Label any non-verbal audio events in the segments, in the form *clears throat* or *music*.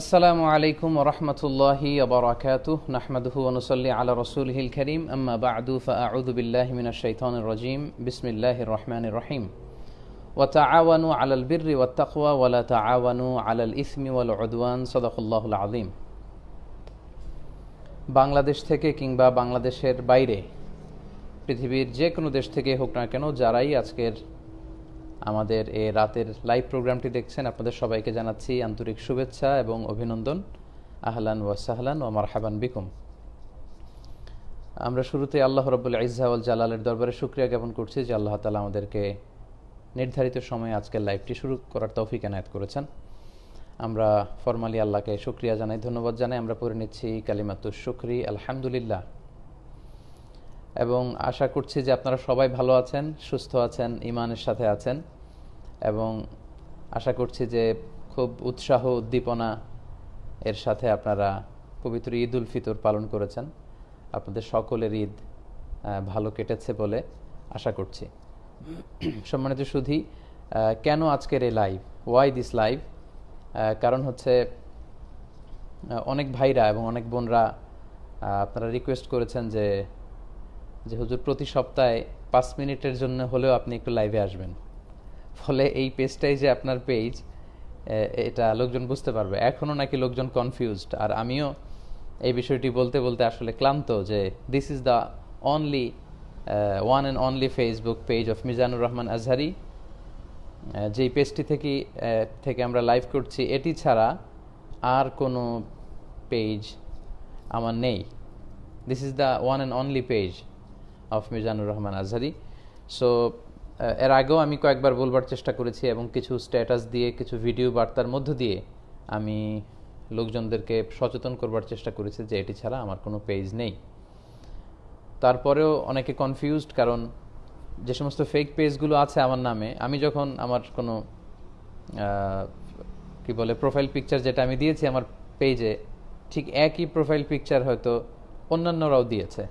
আসসালামু আলাইকুম রহমতুল্লাহি আবরাকাতু নাহমাদহু অনুসল্লি আলা রসুল হিল করিম, আম্মা বাদু ফাউদুবিল্লাহ মিনা শৈতন রজিম বিসমিল্লাহ রহমান রহিম। ওয়াতাআওয়ানু আলাল বিররি ওয়াত্তাকওয়া ওয়ালা তাআওয়ানু আলাল ইসমি ওয়াল উদওয়ান, সাদাকাল্লাহুল আযীম। বাংলাদেশ থেকে কিংবা বাংলাদেশের বাইরে, পৃথিবীর যে কোনো দেশ থেকে হোক না কেন, যারাই আজকের আমাদের এই রাতের লাইভ প্রোগ্রামটি দেখছেন, আপনাদের সবাইকে জানাচ্ছি আন্তরিক শুভেচ্ছা এবং অভিনন্দন। আহলান ওয়া সাহলান ও মারহাবান বিকুম। আমরা শুরুতে আল্লাহ রব্বুল ইজাউল জালালের দরবারে শুক্রিয়া জ্ঞাপন করছি যে আল্লাহ তালা আমাদেরকে নির্ধারিত সময়ে আজকের লাইভটি শুরু করার তৌফিক এনায়ত করেছেন। আমরা ফরমালি আল্লাহকে শুক্রিয়া জানাই, ধন্যবাদ জানাই। আমরা পড়ে নিচ্ছি কালিমাতুর শুক্রি, আলহামদুলিল্লাহ। এবং আশা করছি যে আপনারা সবাই ভালো আছেন, সুস্থ আছেন ইমানের সাথে আছেন এবং আশা করছি যে খুব উৎসাহ, উদ্দীপনা এর সাথে আপনারা পবিত্র ঈদ উল ফিতর পালন করেছেন। আপনাদের সকলের ঈদ ভালো কেটেছে বলে আশা করছি। সম্মানিত সুধী কেন আজকের এই লাইভ ওয়াই দিস লাইভ কারণ হচ্ছে অনেক ভাইরা এবং অনেক বোনরা আপনারা রিকোয়েস্ট করেছেন যে যে হুজুর, প্রতি সপ্তাহে পাঁচ মিনিটের জন্য হলেও আপনি একটু লাইভে আসবেন। ফলে এই পেজটাই যে আপনার পেজ এটা লোকজন বুঝতে পারবে। এখনও নাকি লোকজন কনফিউজড আর আমিও এই বিষয়টি বলতে বলতে আসলে ক্লান্ত যে this is the only one and only Facebook page of Mizanur Rahman Azhari যেই পেজটি থেকে থেকে আমরা লাইভ করছি, এটি ছাড়া আর কোনো পেজ আমার নেই। This is the one and only page of Mizanur Rahman Azhari. So এর আগেও আমি কয়েকবার বলবার চেষ্টা করেছি এবং কিছু স্ট্যাটাস দিয়ে, কিছু ভিডিও বার্তার মধ্য দিয়ে আমি লোকজনদেরকে সচেতন করবার চেষ্টা করেছি যে এটি ছাড়া আমার কোনো পেজ নেই। তারপরেও অনেকে কনফিউজড কারণ যে সমস্ত ফেক পেজগুলো আছে আমার নামে, আমি যখন আমার কোনো কি বলে প্রোফাইল পিকচার যেটা আমি দিয়েছি আমার পেজে ঠিক একই প্রোফাইল পিকচার হয়তো অন্যান্যরাও দিয়েছে।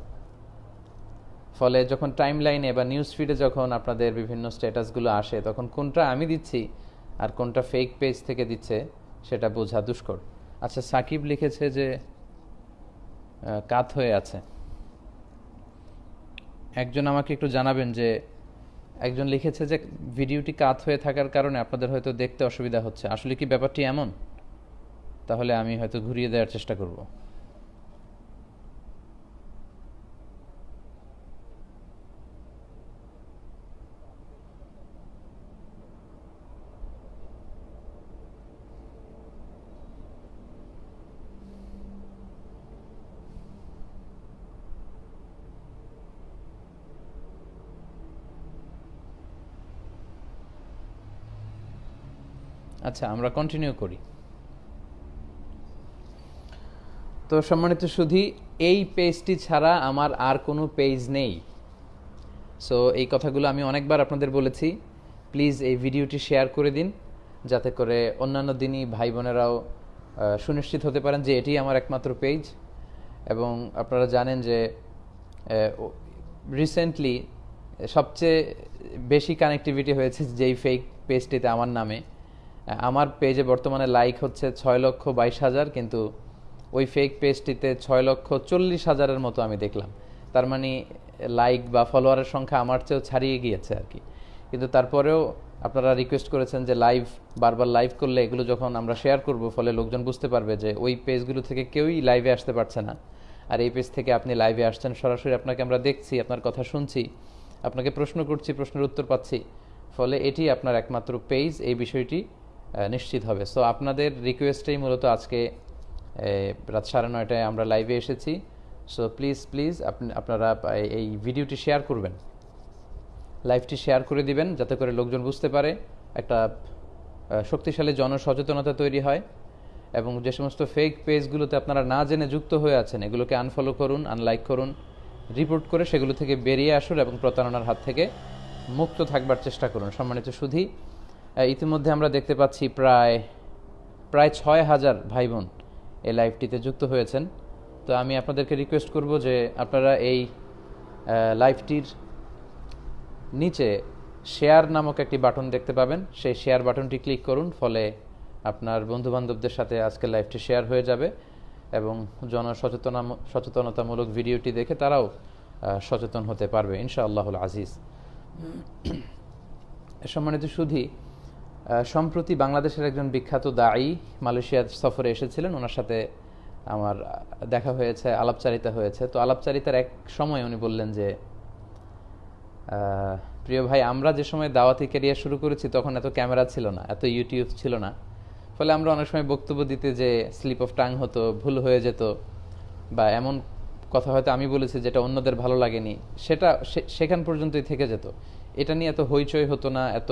ফলে যখন টাইম লাইনে বা নিউজ ফিডে যখন আপনাদের বিভিন্ন স্ট্যাটাসগুলো আসে, তখন কোনটা আমি দিচ্ছি আর কোনটা ফেক পেজ থেকে দিচ্ছে, সেটা বোঝা দুষ্কর। আচ্ছা সাকিব লিখেছে যে কাত হয়ে আছে। একজন আমাকে একটু জানাবেন যে, একজন লিখেছে যে, ভিডিওটি কাত হয়ে থাকার কারণে আপনাদের হয়তো দেখতে অসুবিধা হচ্ছে। আসলে কি ব্যাপারটি এমন? তাহলে আমি হয়তো ঘুরিয়ে দেওয়ার চেষ্টা করব। আচ্ছা আমরা কন্টিনিউ করি। তো সম্মানিত সুধি, এই পেজটি ছাড়া আমার আর কোনো পেজ নেই। সো এই কথাগুলো আমি অনেকবার আপনাদের বলেছি। প্লিজ এই ভিডিওটি শেয়ার করে দিন, যাতে করে অন্যান্য দিনই ভাই বোনেরাও সুনিশ্চিত হতে পারেন যে এটি আমার একমাত্র পেজ এবং আপনারা জানেন যে রিসেন্টলি সবচেয়ে বেশি কানেক্টিভিটি হয়েছে যেই ফেক পেজটিতে আমার নামে। আমার পেজে বর্তমানে লাইক হচ্ছে ছয় লক্ষ বাইশ হাজার, কিন্তু ওই ফেক পেজটিতে ছয় লক্ষ চল্লিশ হাজারের মতো আমি দেখলাম। তার মানে লাইক বা ফলোয়ারের সংখ্যা আমার চেয়েও ছাড়িয়ে গিয়েছে আর কি। কিন্তু তারপরেও আপনারা রিকোয়েস্ট করেছেন যে লাইভ বারবার লাইভ করলে এগুলো যখন আমরা শেয়ার করব, ফলে লোকজন বুঝতে পারবে যে ওই পেজগুলো থেকে কেউই লাইভে আসতে পারছে না। আর এই পেজ থেকে আপনি লাইভে আসছেন, সরাসরি আপনাকে আমরা দেখছি, আপনার কথা শুনছি, আপনাকে প্রশ্ন করছি, প্রশ্নের উত্তর পাচ্ছি। ফলে এটি আপনার একমাত্র পেজ এই বিষয়টি নিশ্চিত হবে। সো আপনাদের রিকোয়েস্টেই মূলত আজকে রাত সাড়ে নয়টায় আমরা লাইভে এসেছি। সো প্লিজ প্লিজ আপনি, আপনারা এই ভিডিওটি শেয়ার করবেন। লাইভটি শেয়ার করে দিবেন যাতে করে লোকজন বুঝতে পারে একটা শক্তিশালী জনসচেতনতা তৈরি হয় এবং যে সমস্ত ফেক পেজগুলোতে আপনারা না জেনে যুক্ত হয়ে আছেন, এগুলোকে আনফলো করুন আনলাইক করুন রিপোর্ট করে সেগুলো থেকে বেরিয়ে আসুন এবং প্রতারণার হাত থেকে মুক্ত থাকবার চেষ্টা করুন। সম্মানিত সুধী ইতিমধ্যে আমরা দেখতে পাচ্ছি প্রায় প্রায় ছয় হাজার ভাই বোন এই লাইভটিতে যুক্ত হয়েছেন। তো আমি আপনাদেরকে রিকোয়েস্ট করব যে আপনারা এই লাইভটির নিচে শেয়ার নামক একটি বাটন দেখতে পাবেন। সেই শেয়ার বাটনটি ক্লিক করুন, ফলে আপনার বন্ধু বান্ধবদের সাথে আজকে লাইভটি শেয়ার হয়ে যাবে এবং জনসচেতনা সচেতনতামূলক ভিডিওটি দেখে তারাও সচেতন হতে পারবে। ইনশাআল্লাহুল আজিজ। সম্মানিত সুধী সম্প্রতি বাংলাদেশের একজন বিখ্যাত দায়ী মালয়েশিয়ার সফরে এসেছিলেন। ওনার সাথে আমার দেখা হয়েছে, আলাপচারিতা হয়েছে। তো আলাপচারিতার এক সময় উনি বললেন যে প্রিয় ভাই, আমরা যে সময় দাওয়াতি ক্যারিয়ার শুরু করেছি তখন এত ক্যামেরা ছিল না, এত ইউটিউব ছিল না। ফলে আমরা অনেক সময় বক্তব্য দিতে যে স্লিপ অফ টাং হতো, ভুল হয়ে যেত, বা এমন কথা হয়তো আমি বলেছি যেটা অন্যদের ভালো লাগেনি, সেটা সেখান পর্যন্তই থেকে যেত। এটা নিয়ে এত হইচই হতো না, এত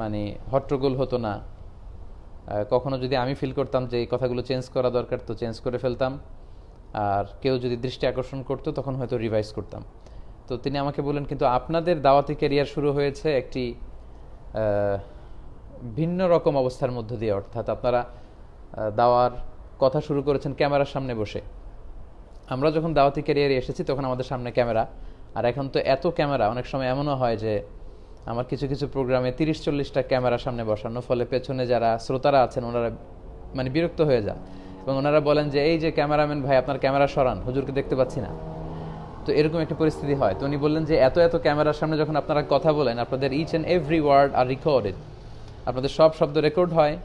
মানে হট্টগোল হতো না। কখনো যদি আমি ফিল করতাম যে এই কথাগুলো চেঞ্জ করা দরকার, তো চেঞ্জ করে ফেলতাম। আর কেউ যদি দৃষ্টি আকর্ষণ করতো, তখন হয়তো রিভাইজ করতাম। তো তিনি আমাকে বললেন, কিন্তু আপনাদের দাওয়াতি ক্যারিয়ার শুরু হয়েছে একটি ভিন্ন রকম অবস্থার মধ্য দিয়ে। অর্থাৎ আপনারা দাওয়ার কথা শুরু করেছেন ক্যামেরার সামনে বসে। আমরা যখন দাওয়াতি ক্যারিয়ারে এসেছি, তখন আমাদের সামনে ক্যামেরা। আর এখন তো এত ক্যামেরা, অনেক সময় এমনও হয় যে আমার কিছু কিছু প্রোগ্রামে তিরিশ চল্লিশটা ক্যামেরা সামনে বসানো, ফলে পেছনে যারা শ্রোতারা আছেন, ওনারা মানে বিরক্ত হয়ে যান। এবং ওনারা বলেন যে, এই যে ক্যামেরাম্যান ভাই, আপনার ক্যামেরা সরান, হুজুরকে দেখতে পাচ্ছি না। তো এরকম একটা পরিস্থিতি হয়। তো উনি বললেন যে, এত এত ক্যামেরার সামনে যখন আপনারা কথা বলেন, আপনাদের each and every word are recorded আপনাদের সব শব্দ রেকর্ড হয়।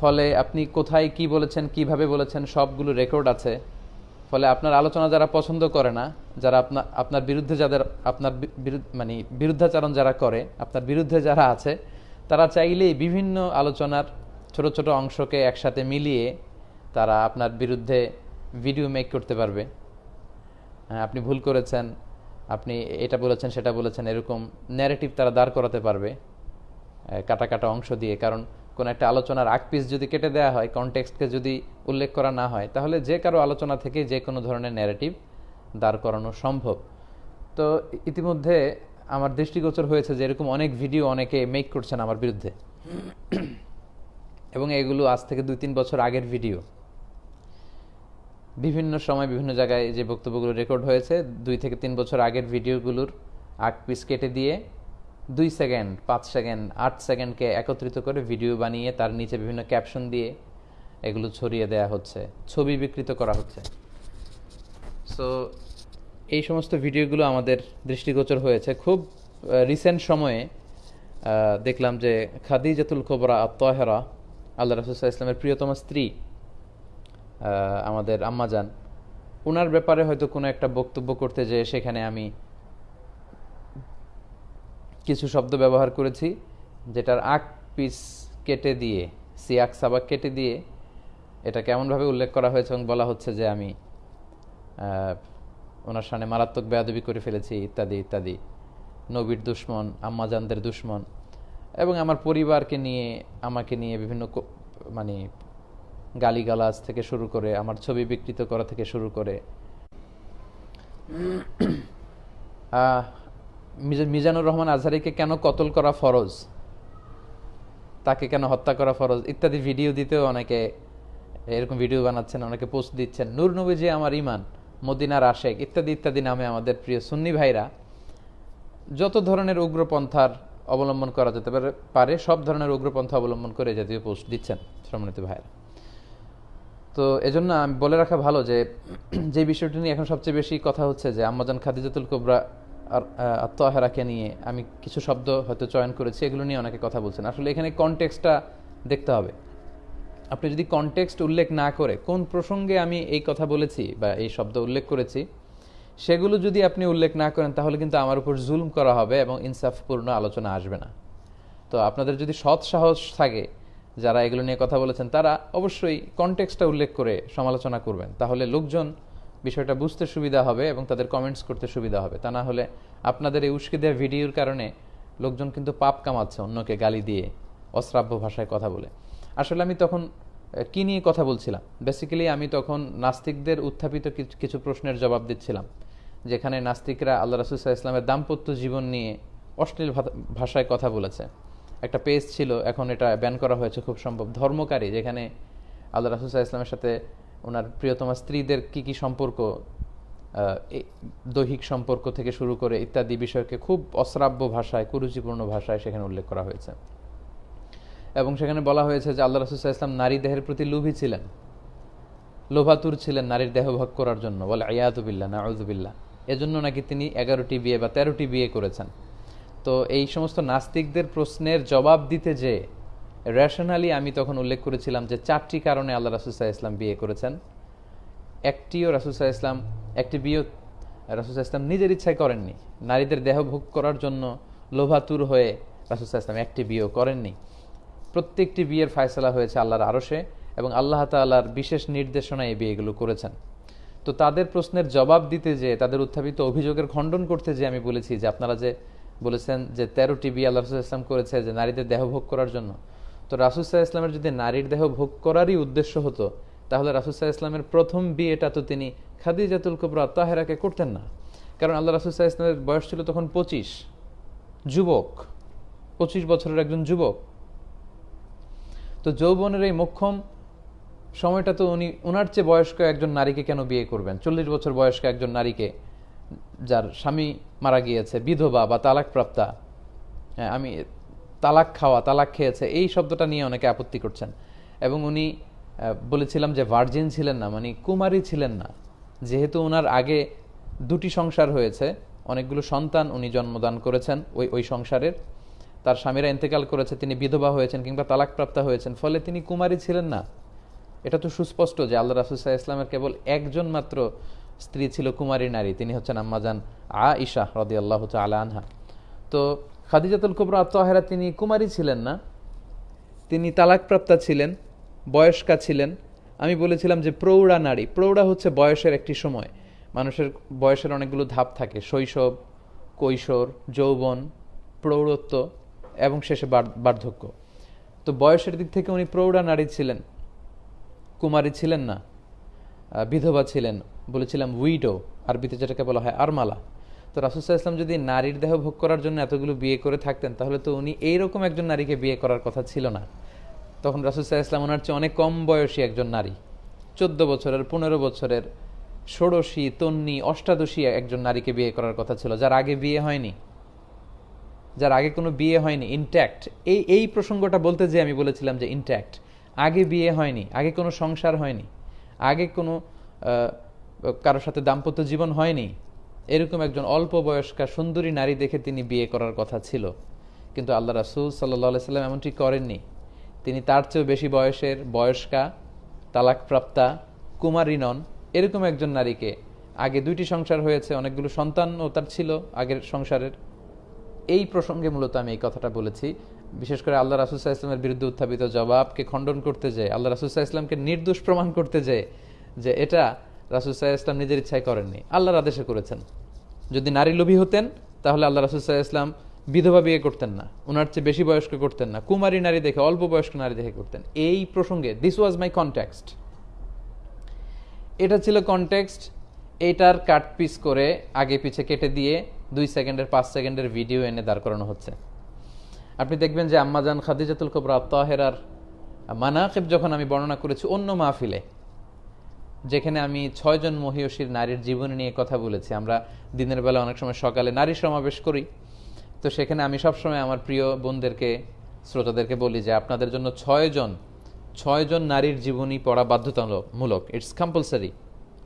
ফলে আপনি কোথায় কি বলেছেন, কীভাবে বলেছেন, সবগুলো রেকর্ড আছে। ফলে আপনার আলোচনা যারা পছন্দ করে না যারা আপনার আপনার বিরুদ্ধে যাদের আপনার মানে বিরুদ্ধাচারণ যারা করে আপনার বিরুদ্ধে যারা আছে তারা চাইলেই বিভিন্ন আলোচনার ছোট ছোট অংশকে একসাথে মিলিয়ে তারা আপনার বিরুদ্ধে ভিডিও মেক করতে পারবে। হ্যাঁ, আপনি ভুল করেছেন আপনি এটা বলেছেন সেটা বলেছেন এরকম ন্যারেটিভ তারা দাঁড় করাতে পারবে কাটা কাটা অংশ দিয়ে। কারণ কোনো একটা আলোচনার আগ পিস যদি কেটে দেওয়া হয় কনটেক্সটকে যদি উল্লেখ করা না হয়, তাহলে যে কারও আলোচনা থেকে যে কোনো ধরনের ন্যারেটিভ দাঁড় করানো সম্ভব। তো ইতিমধ্যে আমার দৃষ্টিগোচর হয়েছে যে এরকম অনেক ভিডিও অনেকে মেক করছেন আমার বিরুদ্ধে। এবং এগুলো আজ থেকে দুই তিন বছর আগের ভিডিও বিভিন্ন সময় বিভিন্ন জায়গায় যে বক্তব্যগুলো রেকর্ড হয়েছে, দুই থেকে তিন বছর আগের ভিডিওগুলোর আগ পিস কেটে দিয়ে দুই সেকেন্ড, পাঁচ সেকেন্ড, আট সেকেন্ডকে একত্রিত করে ভিডিও বানিয়ে তার নিচে বিভিন্ন ক্যাপশন দিয়ে এগুলো ছড়িয়ে দেয়া হচ্ছে, ছবি বিকৃত করা হচ্ছে। সো এই সমস্ত ভিডিওগুলো আমাদের দৃষ্টিগোচর হয়েছে। খুব রিসেন্ট সময়ে দেখলাম যে খাদি খাদিজাতুল কোবরা আত্মহেরা আল্লাহ রসুল্লাহ ইসলামের প্রিয়তম স্ত্রী আমাদের আম্মাজান ওনার ব্যাপারে হয়তো কোনো একটা বক্তব্য করতে যেয়ে সেখানে আমি কিছু শব্দ ব্যবহার করেছি, যেটার আক পিস কেটে দিয়ে সিয়াক সাবাক কেটে দিয়ে এটা কেমনভাবে উল্লেখ করা হয়েছে এবং বলা হচ্ছে যে আমি ওনার সামনে মারাত্মক বেয়াদবি করে ফেলেছি, ইত্যাদি ইত্যাদি। নবীর দুশ্মন, আম্মাজানদের দুশ্মন, এবং আমার পরিবারকে নিয়ে, আমাকে নিয়ে বিভিন্ন মানে গালিগালাজ থেকে শুরু করে, আমার ছবি বিকৃত করা থেকে শুরু করে। মিজানুর রহমান আজহারিকে কেন কতল করা ফরজ? তাকে কেন হত্যা করা ফরজ? ইত্যাদি ভিডিও দিতেও অনেকে এরকম ভিডিও বানাচ্ছেন, অনেকে পোস্ট দিচ্ছেন। নূর নবী যে আমার ইমান মদিনার আশেক, ইত্যাদি ইত্যাদি নামে আমাদের প্রিয় সুন্নি ভাইরা যত ধরনের উগ্রপন্থার অবলম্বন করা যেতে পারে পারে, সব ধরনের উগ্রপন্থা অবলম্বন করে জাতীয় পোস্ট দিচ্ছেন সম্মানিত ভাইরা তো এজন্য আমি বলে রাখা ভালো যে যে বিষয়টি নিয়ে এখন সবচেয়ে বেশি কথা হচ্ছে যে, আম্মাজান খাদিজাতুল কোবরা আত্মহারাকে নিয়ে আমি কিছু শব্দ হয়তো চয়ন করেছি, এগুলো নিয়ে অনেকে কথা বলছেন। আসলে এখানে কনটেক্সটটা দেখতে হবে। আপনি যদি কনটেক্সট উল্লেখ না করে, কোন প্রসঙ্গে আমি এই কথা বলেছি বা এই শব্দ উল্লেখ করেছি, সেগুলো যদি আপনি উল্লেখ না করেন, তাহলে কিন্তু আমার উপর জুলম করা হবে এবং ইনসাফপূর্ণ আলোচনা আসবে না। তো আপনাদের যদি সৎ সাহস থাকে যারা এগুলো নিয়ে কথা বলেছেন, তারা অবশ্যই কনটেক্সটটা উল্লেখ করে সমালোচনা করবেন। তাহলে লোকজন বিষয়টা বুঝতে সুবিধা হবে এবং তাদের কমেন্টস করতে সুবিধা হবে। তা না হলে আপনাদের এই উস্কে দেওয়া ভিডিওর কারণে লোকজন কিন্তু পাপ কামাচ্ছে অন্যকে গালি দিয়ে, অশ্রাব্য ভাষায় কথা বলে। আসলে আমি তখন কি নিয়ে কথা বলছিলাম? বেসিক্যালি আমি তখন নাস্তিকদের উত্থাপিত কিছু- কিছু প্রশ্নের জবাব দিচ্ছিলাম, যেখানে নাস্তিকরা আল্লাহ রাসুসাহ ইসলামের দাম্পত্য জীবন নিয়ে অশ্লীল ভাষায় কথা বলেছে। একটা পেজ ছিল, এখন এটা ব্যান করা হয়েছে খুব সম্ভব। ধর্মকারী, যেখানে আল্লাহ রাসুসাহ ইসলামের সাথে ওনার প্রিয়তমা স্ত্রীদের কি কি সম্পর্ক দৈহিক সম্পর্ক থেকে শুরু করে ইত্যাদি বিষয়কে খুব অশ্রাব্য ভাষায়, কুরুচিপূর্ণ ভাষায় সেখানে উল্লেখ করা হয়েছে। এবং সেখানে বলা হয়েছে যে আল্লাহ রসুল্লাহ ইসলাম নারী দেহের প্রতি লোভী ছিলেন। লোভাতুর ছিলেন নারীর দেহ ভাগ করার জন্য। বলে আয়াতুবিল্লা নাউজুবিল্লা এজন্য নাকি তিনি এগারোটি বিয়ে বা তেরোটি বিয়ে করেছেন। তো এই সমস্ত নাস্তিকদের প্রশ্নের জবাব দিতে যে রেশনালি আমি তখন উল্লেখ করেছিলাম যে চারটি কারণে আল্লাহ রাসুসাহ ইসলাম বিয়ে করেছেন। একটিও রাসুসাহ ইসলাম একটি বিয়ে রাসুসাহ ইসলাম নিজের ইচ্ছায় করেননি। নারীদের দেহ ভোগ করার জন্য লোভাতুর হয়ে রাসুসাহ ইসলাম একটি বিয়েও করেননি। প্রত্যেকটি বিয়ের ফায়সলা হয়েছে আল্লাহর আরশে এবং আল্লাহ তাল্লাহর বিশেষ নির্দেশনায় এই বিয়েগুলো করেছেন। তো তাদের প্রশ্নের জবাব দিতে যে, তাদের উত্থাপিত অভিযোগের খণ্ডন করতে যে আমি বলেছি যে, আপনারা যে বলেছেন যে তেরোটি বিয়ে আল্লাহ রসুল ইসলাম করেছে যে নারীদের দেহ ভোগ করার জন্য তো রাসুসাহ ইসলামের যদি নারীর দেহ ভোগ করারই উদ্দেশ্য হতো, তাহলে রাসুসাহ ইসলামের প্রথম বিয়েটা তো তিনি খাদিজাতুল কুবরা, তাহেরাকে করতেন না। কারণ আল্লাহ রাসুসাহ ইসলামের বয়স ছিল তখন পঁচিশ যুবক, পঁচিশ বছরের একজন যুবক। তো যৌবনের এই মোক্ষম সময়টা তো উনি ওনার চেয়ে বয়স্ক একজন নারীকে কেন বিয়ে করবেন? চল্লিশ বছর বয়স্ক একজন নারীকে যার স্বামী মারা গিয়েছে, বিধবা বা তালাকপ্রাপ্তা। হ্যাঁ আমি তালাক খাওয়া, তালাক খেয়েছে, এই শব্দটা নিয়ে অনেকে আপত্তি করছেন। এবং উনি বলেছিলাম যে ভার্জিন ছিলেন না মানে কুমারী ছিলেন না। যেহেতু ওনার আগে দুটি সংসার হয়েছে, অনেকগুলো সন্তান উনি জন্মদান করেছেন ওই ওই সংসারের। তার স্বামীরা ইন্তেকাল করেছে, তিনি বিধবা হয়েছেন কিংবা তালাকপ্রাপ্তা হয়েছেন, ফলে তিনি কুমারী ছিলেন না। এটা তো সুস্পষ্ট যে আল্লাহ রাসুসাহ ইসলামের কেবল একজন মাত্র স্ত্রী ছিল কুমারী নারী, তিনি হচ্ছেন আম্মাজান আ ইশা রদি আল্লাহ আলা আনহা। তো খাদিজাতুল কুবরা আত্মহেরা তিনি কুমারী ছিলেন না। তিনি তালাকপ্রাপ্তা ছিলেন, বয়স্কা ছিলেন। আমি বলেছিলাম যে প্রৌঢ়া নারী, প্রৌঢ়া হচ্ছে বয়সের একটি সময়। মানুষের বয়সের অনেকগুলো ধাপ থাকে, শৈশব, কৈশোর, যৌবন, প্রৌঢ়ত্ব এবং শেষে বার্ধক্য। তো বয়সের দিক থেকে উনি প্রৌঢ়া নারী ছিলেন, কুমারী ছিলেন না বিধবা ছিলেন, বলেছিলাম উইডো, আরবিতে যেটাকে বলা হয় আরমালা। তো রাসুসাহ ইসলাম যদি নারীর দেহ ভোগ করার জন্য এতগুলো বিয়ে করে থাকতেন, তাহলে তো উনি এইরকম একজন নারীকে বিয়ে করার কথা ছিল না। তখন রাসুসাহ ইসলাম ওনার চেয়ে অনেক কম বয়সী একজন নারী। চোদ্দ বছরের, পনেরো বছরের, ষোড়শী, তন্নি, অষ্টাদশী একজন নারীকে বিয়ে করার কথা ছিল, যার আগে বিয়ে হয়নি। যার আগে কোনো বিয়ে হয়নি ইনট্যাক্ট এই এই প্রসঙ্গটা বলতে যে আমি বলেছিলাম যে ইনট্যাক্ট আগে বিয়ে হয়নি, আগে কোনো সংসার হয়নি, আগে কোনো কারোর সাথে দাম্পত্য জীবন হয়নি এরকম একজন অল্প বয়স্কা সুন্দরী নারী দেখে তিনি বিয়ে করার কথা ছিল। কিন্তু আল্লাহ রাসুল সাল্লাহ সাল্লাম এমনটি করেননি। তিনি তার চেয়েও বেশি বয়সের বয়স্কা, তালাকপ্রাপ্তা, কুমারী নন। এরকম একজন নারীকে আগে দুইটি সংসার হয়েছে, অনেকগুলো সন্তানও তার ছিল আগের সংসারের। এই প্রসঙ্গে মূলত আমি এই কথাটা বলেছি। বিশেষ করে আল্লাহ রাসুসাহ ইসলামের বিরুদ্ধে উত্থাপিত জবাবকে খণ্ডন করতে যায়, আল্লাহ রাসুসাহ ইসলামকে নির্দোষ প্রমাণ করতে যায় যে এটা রাসুসাহ ইসলাম নিজের ইচ্ছায় করেননি। আল্লাহর আদেশে করেছেন। যদি নারী লোভী হতেন, তাহলে আল্লাহ রাসুসাহ ইসলাম বিধবা বিয়ে করতেন না। ওনার চেয়ে বেশি বয়স্ক করতেন না। কুমারী নারী দেখে, অল্প বয়স্ক নারী দেখে করতেন। এই প্রসঙ্গে দিস ওয়াজ মাই কনটেক্সট এটা ছিল কনটেক্সট এইটার কাট পিস করে আগে পিছে কেটে দিয়ে দুই সেকেন্ডের, পাঁচ সেকেন্ডের ভিডিও এনে দাঁড় করানো হচ্ছে। আপনি দেখবেন যে আম্মাজান খাদিজাতুল কবরা, তাহেরার মানাকিব যখন আমি বর্ণনা করেছি অন্য মাহফিলে যেখানে আমি ছয়জন মহিয়সীর নারীর জীবনী নিয়ে কথা বলেছি। আমরা দিনের বেলা অনেক সময় সকালে নারী সমাবেশ করি। তো সেখানে আমি সবসময় আমার প্রিয় বোনদেরকে, শ্রোতাদেরকে বলি যে আপনাদের জন্য ছয়জন ছয়জন নারীর জীবনী পড়া বাধ্যতামূলক। It's compulsory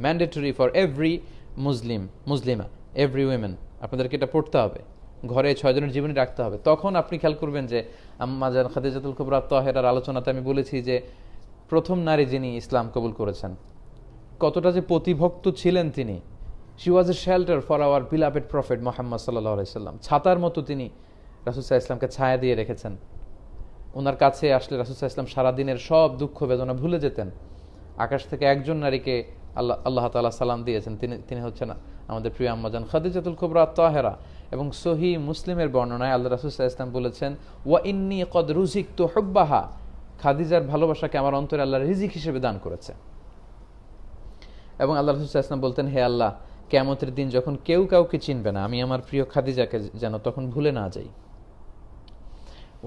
mandatory for every Muslim Muslima every women আপনাদেরকে এটা পড়তে হবে। ঘরে ছয়জনের জীবনী রাখতে হবে। তখন আপনি খেয়াল করবেন যে আম্মাজান খাদিজাতুল কুবরা, তহেরার আলোচনাতে আমি বলেছি যে প্রথম নারী যিনি ইসলাম কবুল করেছেন কতটা যে প্রতিভক্ত ছিলেন তিনি। She was a shelter for our beloved prophet Muhammad সাল্লাহ ছাতার মতো তিনি রাসুসাহ ইসলামকে ছায়া দিয়ে রেখেছেন। ওনার কাছে আসলে রাসুসাহ ইসলাম সারাদিনের সব দুঃখ বেদনা ভুলে যেতেন। আকাশ থেকে একজন নারীকে আল্লাহ আল্লাহ তালা সালাম দিয়েছেন। তিনি তিনি হচ্ছেন আমাদের প্রিয় আম্মাজান খাদিজাতুল কুবরা তাহেরা এবং সহি মুসলিমের বর্ণনায় আল্লাহ রাসুসাহ ইসলাম বলেছেন, ওয়া ইন্নি কদ রুজিক তো হব্বাহা। খাদিজার ভালোবাসাকে আমার অন্তরে আল্লাহ রিজিক হিসেবে দান করেছে। এবং আল্লাহ রসুল্লাহ ইসলাম বলতেন, হে আল্লাহ কেমতের দিন যখন কেউ কাউকে চিনবে না, আমি আমার প্রিয় খাদিজাকে যেন তখন ভুলে না যাই।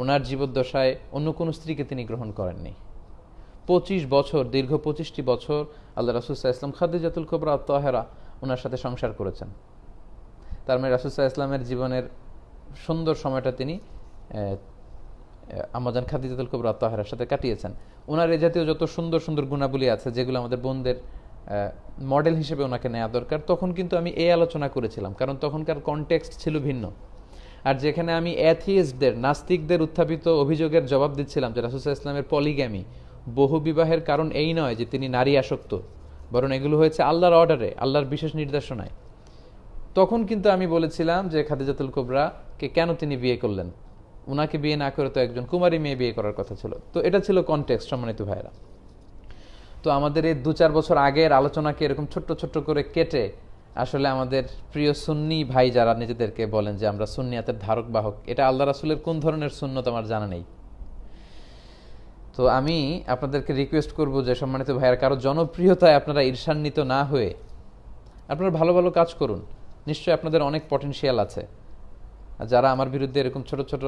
ওনার জীবদ্দশায় অন্য কোনো স্ত্রীকে তিনি গ্রহণ করেননি। পঁচিশ বছর, দীর্ঘ পঁচিশটি বছর আল্লাহ রাসুসাহ ইসলাম খাদিজাতুল কবরা তহেরা ওনার সাথে সংসার করেছেন। তার মানে রাসুসাহ ইসলামের জীবনের সুন্দর সময়টা তিনি আমাজান খাদিজাতুল কুবরা তাহেরার সাথে কাটিয়েছেন। ওনার এ জাতীয় যত সুন্দর সুন্দর গুণাবলী আছে, যেগুলো আমাদের বোনদের মডেল হিসেবে ওনাকে নেওয়া দরকার। তখন কিন্তু আমি এই আলোচনা করেছিলাম, কারণ তখনকার কনটেক্সট ছিল ভিন্ন। আর যেখানে আমি অ্যাথিয়েস্টদের নাস্তিকদের উত্থাপিত অভিযোগের জবাব দিচ্ছিলাম যে রাসুসা ইসলামের পলিগ্যামি বহু বিবাহের কারণ এই নয় যে তিনি নারী আসক্ত, বরং এগুলো হয়েছে আল্লাহর অর্ডারে আল্লাহর বিশেষ নির্দেশনায়। তখন কিন্তু আমি বলেছিলাম যে খাদিজাতুল কোবরাকে কেন তিনি বিয়ে করলেন? ওনাকে বিয়ে না করে তো একজন কুমারী মেয়ে বিয়ে করার কথা ছিল। তো এটা ছিল কনটেক্সট সম্মানিত ভাইরা তো আমাদের এই দু চার বছর আগের আলোচনাকে এরকম ছোট্ট ছোট্ট করে কেটে আসলে আমাদের প্রিয় সুন্নি ভাই যারা নিজেদেরকে বলেন যে আমরা সুন্নিয়াতের ধারক, বাহক, এটা আল্লাহ রাসুলের কোন ধরনের সুন্নত আমার জানা নেই। তো আমি আপনাদেরকে রিকোয়েস্ট করব যে সম্মানিত ভাইয়ার কারও জনপ্রিয়তায় আপনারা ঈর্ষান্বিত না হয়ে আপনারা ভালো ভালো কাজ করুন। নিশ্চয়ই আপনাদের অনেক পটেনশিয়াল আছে। যারা আমার বিরুদ্ধে এরকম ছোট ছোট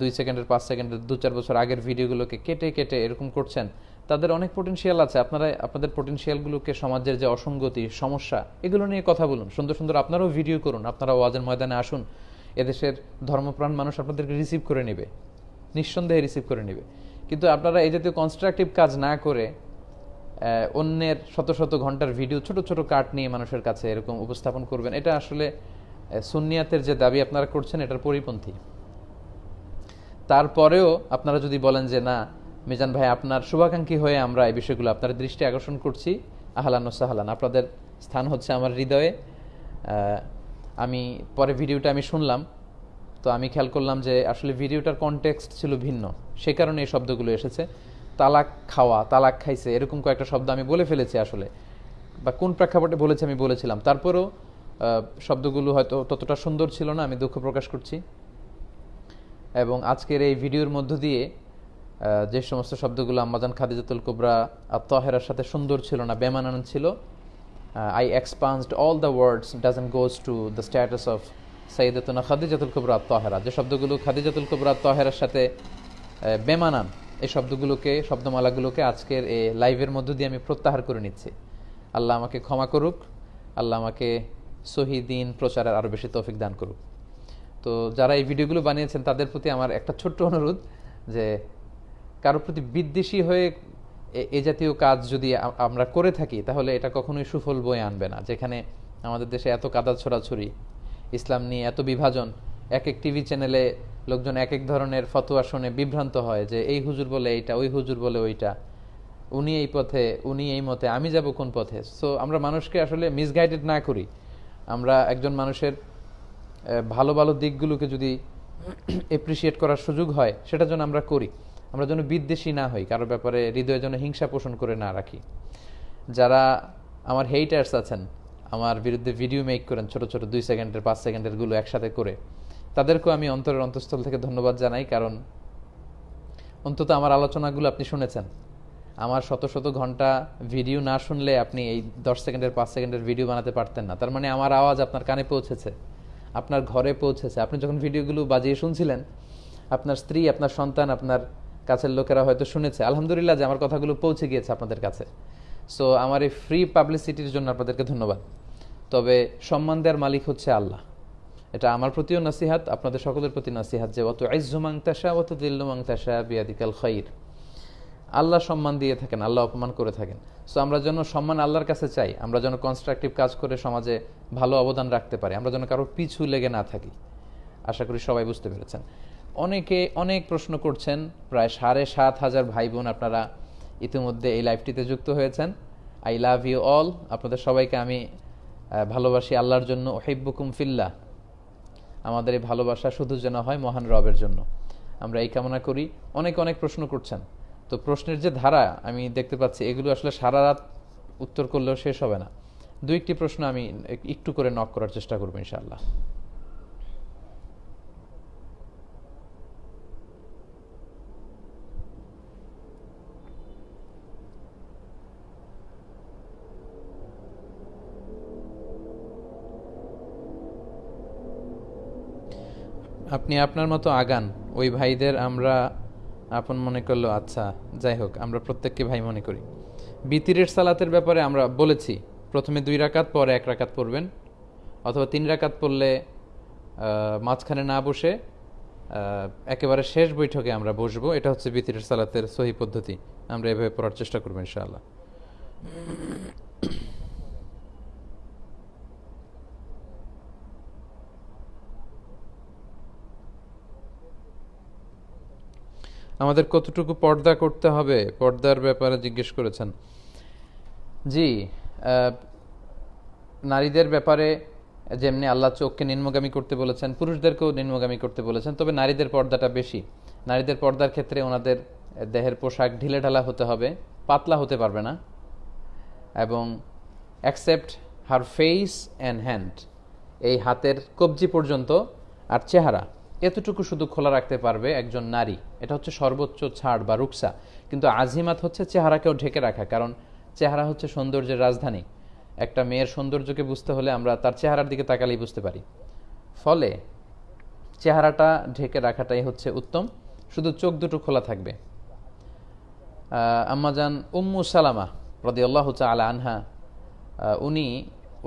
দুই সেকেন্ডের, পাঁচ সেকেন্ডের দু চার বছর আগের ভিডিওগুলোকে কেটে কেটে এরকম করছেন তাদের অনেক পোটেনশিয়াল আছে। আপনারা, আপনাদের পোটেনশিয়ালগুলোকে সমাজের যে অসঙ্গতি, সমস্যা, এগুলো নিয়ে কথা বলুন। সুন্দর সুন্দর আপনারাও ভিডিও করুন। আপনারা ওয়াজের ময়দানে আসুন। এদেশের ধর্মপ্রাণ মানুষ আপনাদেরকে রিসিভ করে নেবে। নিঃসন্দেহে রিসিভ করে নেবে। কিন্তু আপনারা এই জাতীয় কনস্ট্রাকটিভ কাজ না করে অন্যের শত শত ঘণ্টার ভিডিও ছোট ছোট কাট নিয়ে মানুষের কাছে এরকম উপস্থাপন করবেন, এটা আসলে সুনিয়াতের যে দাবি আপনারা করছেন, এটার পরিপন্থী। তারপরেও আপনারা যদি বলেন যে না মিজান ভাই, আপনার শুভাকাঙ্ক্ষী হয়ে আমরা এই বিষয়গুলো আপনার দৃষ্টি আকর্ষণ করছি। আহলান ও সাহালান। আপনাদের স্থান হচ্ছে আমার হৃদয়ে। আমি পরে ভিডিওটা আমি শুনলাম। তো আমি খেয়াল করলাম যে আসলে ভিডিওটার কনটেক্সট ছিল ভিন্ন। সে কারণে এই শব্দগুলো এসেছে। তালাক খাওয়া, তালাক খাইছে, এরকম কয়েকটা শব্দ আমি বলে ফেলেছি আসলে। বা কোন প্রেক্ষাপটে বলেছি আমি বলেছিলাম। তারপরেও শব্দগুলো হয়তো ততটা সুন্দর ছিল না, আমি দুঃখ প্রকাশ করছি। এবং আজকের এই ভিডিওর মধ্য দিয়ে যে সমস্ত শব্দগুলো আম্মাজান খাদিজাতুল কুবরা তহেরার সাথে সুন্দর ছিল না, বেমানান ছিল I expanded all the words doesn't goes to the status of Sayyidatuna Khadijatul Kubra Tahera. যে শব্দগুলো খাদিজাতুল কুবরা তহেরার সাথে বেমানান, এই শব্দগুলোকে, শব্দমালাগুলোকে আজকের এই লাইভের মধ্য দিয়ে আমি প্রত্যাহার করে নিচ্ছি। আল্লাহ আমাকে ক্ষমা করুক, আল্লাহ আমাকে সহিদিন প্রচারের আরও বেশি তৌফিক দান করুক। তো যারা এই ভিডিওগুলো বানিয়েছেন, তাদের প্রতি আমার একটা ছোট্ট অনুরোধ যে কারোর প্রতি বিদ্বেষী হয়ে এ জাতীয় কাজ যদি আমরা করে থাকি, তাহলে এটা কখনোই সুফল বয়ে আনবে না। যেখানে আমাদের দেশে এত কাদা ছড়াছড়ি, ইসলাম নিয়ে এত বিভাজন এক এক টিভি চ্যানেলে লোকজন এক এক ধরনের ফতোয়া শুনে বিভ্রান্ত হয় যে, এই হুজুর বলে এইটা, ওই হুজুর বলে ওইটা, উনি এই পথে, উনি এই মতে, আমি যাব কোন পথে? সো আমরা মানুষকে আসলে মিসগাইডেড না করি। আমরা একজন মানুষের ভালো ভালো দিকগুলোকে যদি *clears throat* এপ্রিসিয়েট করার সুযোগ হয় সেটা যেন আমরা করি। আমরা যেন বিদ্বেষী না হই কারোর ব্যাপারে হৃদয়ে যেন হিংসা পোষণ করে না রাখি। যারা আমার হেইটার্স আছেন, আমার বিরুদ্ধে ভিডিও মেক করেন, ছোট ছোট দুই সেকেন্ডের, পাঁচ সেকেন্ডেরগুলো একসাথে করে, তাদেরকেও আমি অন্তরের অন্তঃস্থল থেকে ধন্যবাদ জানাই, কারণ অন্তত আমার আলোচনাগুলো আপনি শুনেছেন। আমার শত শত ঘণ্টা ভিডিও না শুনলে আপনি এই দশ সেকেন্ডের, পাঁচ সেকেন্ডের ভিডিও বানাতে পারতেন না। তার মানে আমার আওয়াজ আপনার কানে পৌঁছেছে, আপনার ঘরে পৌঁছেছে। আপনি যখন ভিডিওগুলো বাজিয়ে শুনছিলেন, আপনার স্ত্রী, আপনার সন্তান, আপনার কাছের লোকেরা হয়তো শুনেছে। আলহামদুলিল্লাহ যে আমার কথাগুলো পৌঁছে গিয়েছে আপনাদের কাছে। সো আমার এই ফ্রি পাবলিসিটির জন্য আপনাদেরকে ধন্যবাদ। তবে সম্মান দেওয়ার মালিক হচ্ছে আল্লাহ। এটা আমার প্রতিও নাসিহাত, আপনাদের সকলের প্রতি নাসিহাত যে অত আইজুমাং তাসা অত দিল্লুমাং তাসা বিয়াদিকাল খৈর আল্লাহ সম্মান দিয়ে থাকেন, আল্লাহ অপমান করে থাকেন। সো আমরা যেন সম্মান আল্লাহর কাছে চাই, আমরা যেন কনস্ট্রাকটিভ কাজ করে সমাজে ভালো অবদান রাখতে পারি, আমরা যেন কারও পিছু লেগে না থাকি। আশা করি সবাই বুঝতে পেরেছেন। অনেকে অনেক প্রশ্ন করছেন, প্রায় সাড়ে সাত হাজার ভাই বোন আপনারা ইতিমধ্যে এই লাইভটিতে যুক্ত হয়েছেন। আই লাভ ইউ অল আপনাদের সবাইকে আমি ভালোবাসি আল্লাহর জন্য। ওহিব্বুকুম ফিল্লা আমাদের এই ভালোবাসা শুধু যেন হয় মহান রবের জন্য। আমরা এই কামনা করি। অনেক অনেক প্রশ্ন করছেন। তো প্রশ্নের যে ধারা আমি দেখতে পাচ্ছি, এগুলো আসলে সারা রাত উত্তর করলেও শেষ হবে না। দু একটি প্রশ্ন আমি একটু করে নক করার চেষ্টা করব ইনশাআল্লাহ। আপনি আপনার মতো আগান। ওই ভাইদের আমরা আপন মনে করল আচ্ছা যাই হোক, আমরা প্রত্যেককে ভাই মনে করি। বিতিরের সালাতের ব্যাপারে আমরা বলেছি, প্রথমে দুই রাকাত, পরে এক রাকাত পড়বেন। অথবা তিন রাকাত পড়লে মাঝখানে না বসে একেবারে শেষ বৈঠকে আমরা বসবো। এটা হচ্ছে বিতিরের সালাতের সহি পদ্ধতি। আমরা এভাবে পড়ার চেষ্টা করব, ইনশাআল্লাহ। আমাদের কতটুকু পর্দা করতে হবে? পর্দার ব্যাপারে জিজ্ঞেস করেছেন। জি নারীদের ব্যাপারে যেমনি আল্লাহ চোখকে নিম্নগামী করতে বলেছেন, পুরুষদেরকেও নিম্নগামী করতে বলেছেন, তবে নারীদের পর্দাটা বেশি। নারীদের পর্দার ক্ষেত্রে ওনাদের দেহের পোশাক ঢিলে ঢালা হতে হবে, পাতলা হতে পারবে না, এবং accept her face and hand এই হাতের কবজি পর্যন্ত আর চেহারা। এতটুকু শুধু খোলা রাখতে পারবে একজন নারী। এটা হচ্ছে সর্বোচ্চ ছাড় বা রুকসা। কিন্তু আজিমাত হচ্ছে চেহারাকেও ঢেকে রাখা, কারণ চেহারা হচ্ছে সৌন্দর্যের রাজধানী। একটা মেয়ের সৌন্দর্যকে বুঝতে হলে আমরা তার চেহারার দিকে তাকালেই বুঝতে পারি। ফলে চেহারাটা ঢেকে রাখাটাই হচ্ছে উত্তম। শুধু চোখ দুটো খোলা থাকবে। আম্মাজান উম্মু সালামা রদি আল্লাহ আলা আনহা উনি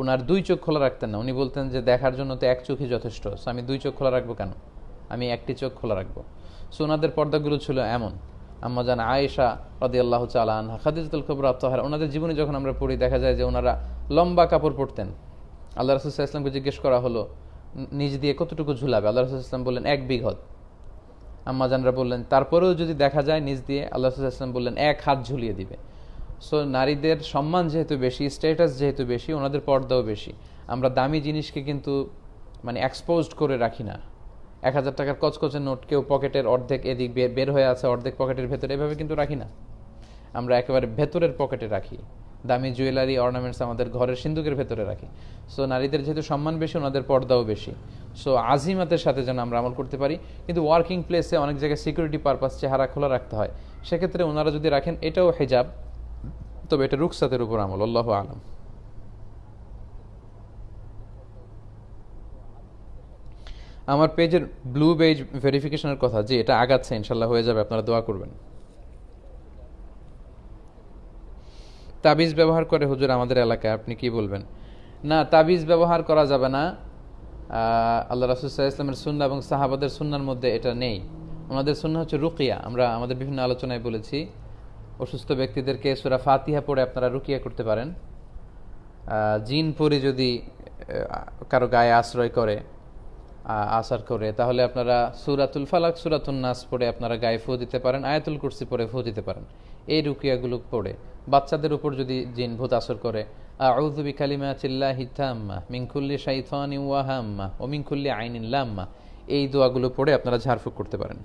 ওনার দুই চোখ খোলা রাখতেন না। উনি বলতেন যে, দেখার জন্য তো এক চোখই যথেষ্ট। আমি দুই চোখ খোলা রাখব কেন? আমি একটি চোখ খোলা রাখব। সো ওনাদের পর্দাগুলো ছিল এমন। আম্মাজান আয়েশা রদি আল্লাহ আনহা খাদিজুল কবর আত্মহার ওনাদের জীবনে যখন আমরা পড়ি, দেখা যায় যে ওনারা লম্বা কাপড় পরতেন। আল্লাহ রসুল্লাহ ইসলামকে জিজ্ঞেস করা হলো, নিজ দিয়ে কতটুকু ঝুলাবে? আল্লাহ রসুল ইসলাম বললেন, এক বিঘত। আম্মাজানরা বললেন, তারপরেও যদি দেখা যায় নিজ দিয়ে, আল্লাহ রসুল ইসলাম বললেন, এক হাত ঝুলিয়ে দিবে। সো নারীদের সম্মান যেহেতু বেশি স্ট্যাটাস যেহেতু বেশি, ওনাদের পর্দাও বেশি। আমরা দামি জিনিসকে কিন্তু মানে এক্সপোজড করে রাখি না। এক হাজার টাকার কচকচে নোট কেউ পকেটের অর্ধেক এদিক বের হয়ে আছে, অর্ধেক পকেটের ভেতরে। এভাবে কিন্তু রাখি না। আমরা একেবারে ভেতরের পকেটে রাখি। দামি জুয়েলারি, অর্নামেন্টস আমাদের ঘরের সিন্ধুকের ভেতরে রাখি। সো নারীদের যেহেতু সম্মান বেশি, ওনাদের পর্দাও বেশি। সো আজিমাতের সাথে যেন আমরা আমল করতে পারি, কিন্তু ওয়ার্কিং প্লেসে অনেক জায়গায় সিকিউরিটি পারপাস চেহারা খোলা রাখতে হয়। সেক্ষেত্রে ওনারা যদি রাখেন, এটাও হেজাব, তবে এটা রুকসাতের উপর আমল, আল্লাহ আলম। আমার পেজের ব্লু পেজ ভেরিফিকেশনের কথা, যে এটা আগাচ্ছে, ইনশাল্লাহ হয়ে যাবে, আপনারা দোয়া করবেন। তাবিজ ব্যবহার করে, হুজুর, আমাদের এলাকায়, আপনি কি বলবেন? না, তাবিজ ব্যবহার করা যাবে না। আল্লাহ রাসুসাহ ইসলামের সুন্না এবং সাহাবাদের সুন্নার মধ্যে এটা নেই। ওনাদের সুন্না হচ্ছে রুকিয়া। আমরা আমাদের বিভিন্ন আলোচনায় বলেছি, অসুস্থ ব্যক্তিদেরকে সুরা ফাতিহা পড়ে আপনারা রুকিয়া করতে পারেন। জিন পরে যদি কারও গায়ে আশ্রয় করে আসার করে। তাহলে আপনারা সুরাতুল ফালাক সুরাতুল নাস পড়ে আপনারা গায়ে ফু দিতে পারেন, আয়াতুল কুরসি পড়ে ফু দিতে পারেন। এই রুকিয়াগুলো পড়ে। বাচ্চাদের উপর যদি জিন ভূত আসর করে আউজুবি কালিমা চিল্লা তাম্মা মিঙ্কুল্লি কুল্লি শাইতানি ওয়াহাম্মা ও মিংকুল্লি আইন ইল্লা আম্মা এই দোয়াগুলো পড়ে আপনারা ঝাড়ফুঁক করতে পারেন।